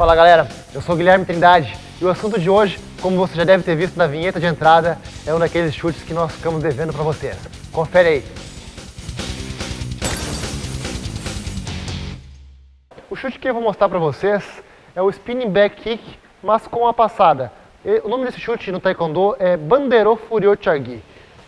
Fala galera, eu sou Guilherme Trindade e o assunto de hoje, como você já deve ter visto na vinheta de entrada, é um daqueles chutes que nós ficamos devendo para vocês. Confere aí. O chute que eu vou mostrar para vocês é o spinning back kick, mas com a passada. O nome desse chute no taekwondo é Bandero Furio Chargi,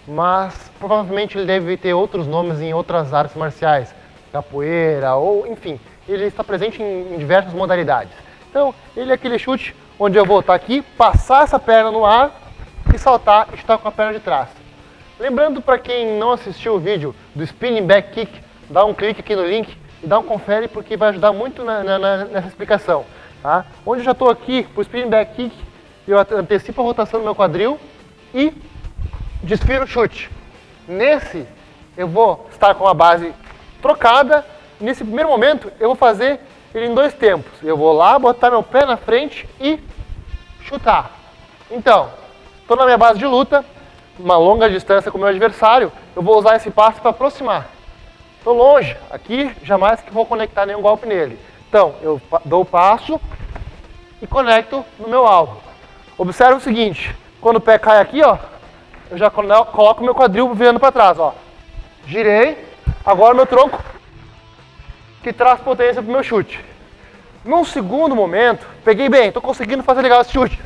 mas provavelmente ele deve ter outros nomes em outras artes marciais, capoeira ou enfim, ele está presente em diversas modalidades. Então, ele é aquele chute onde eu vou estar aqui, passar essa perna no ar e saltar e estar com a perna de trás. Lembrando para quem não assistiu o vídeo do Spinning Back Kick, dá um clique aqui no link e dá um confere porque vai ajudar muito na, na, nessa explicação. Tá? Onde eu já estou aqui para o Spinning Back Kick, eu antecipo a rotação do meu quadril e desfiro o chute. Nesse, eu vou estar com a base trocada. Nesse primeiro momento, eu vou fazer ele em dois tempos. Eu vou lá, botar meu pé na frente e chutar. Então, estou na minha base de luta, uma longa distância com o meu adversário, eu vou usar esse passo para aproximar. Estou longe, aqui jamais que vou conectar nenhum golpe nele. Então, eu dou o passo e conecto no meu alvo. Observe o seguinte, quando o pé cai aqui, ó, eu já coloco meu quadril virando para trás, ó. Girei, agora meu tronco que traz potência para o meu chute. Num segundo momento, peguei bem, estou conseguindo fazer legal esse chute.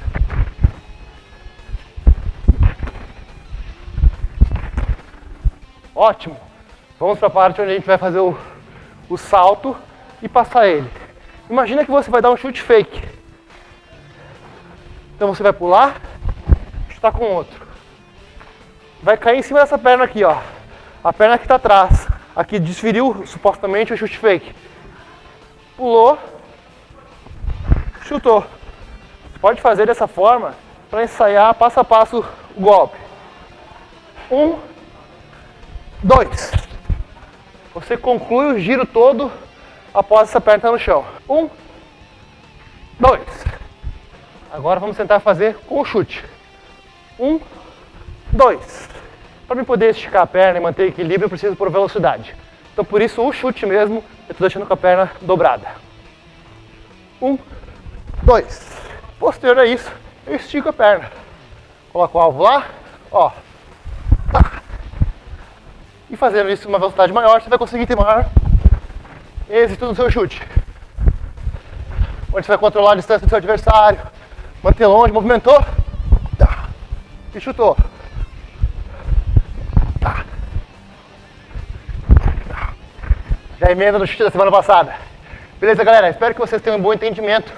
Ótimo. Vamos para a parte onde a gente vai fazer o, o salto e passar ele. Imagina que você vai dar um chute fake. Então você vai pular, chutar com outro. Vai cair em cima dessa perna aqui, ó. A perna que está atrás. Aqui desferiu supostamente o chute fake. Pulou, chutou. Você pode fazer dessa forma para ensaiar passo a passo o golpe. Um, dois. Você conclui o giro todo após essa perna no chão. Um, dois. Agora vamos tentar fazer com o chute. Um, dois. Para poder esticar a perna e manter equilíbrio, eu preciso por velocidade. Então por isso o chute mesmo, eu estou deixando com a perna dobrada. Um, dois. Posterior a isso, eu estico a perna. Coloco o alvo lá, ó. Tá. E fazendo isso com uma velocidade maior, você vai conseguir ter maior êxito no seu chute. Onde você vai controlar a distância do seu adversário, manter longe, movimentou, tá. e chutou. Já emenda no chute da semana passada. Beleza, galera? Espero que vocês tenham um bom entendimento.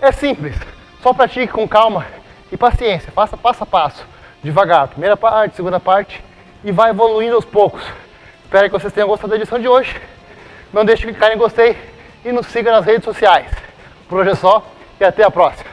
É simples, só pratique com calma e paciência. Faça passo a passo, devagar. Primeira parte, segunda parte e vai evoluindo aos poucos. Espero que vocês tenham gostado da edição de hoje. Não deixe de clicar em gostei e nos siga nas redes sociais. Por hoje é só e até a próxima.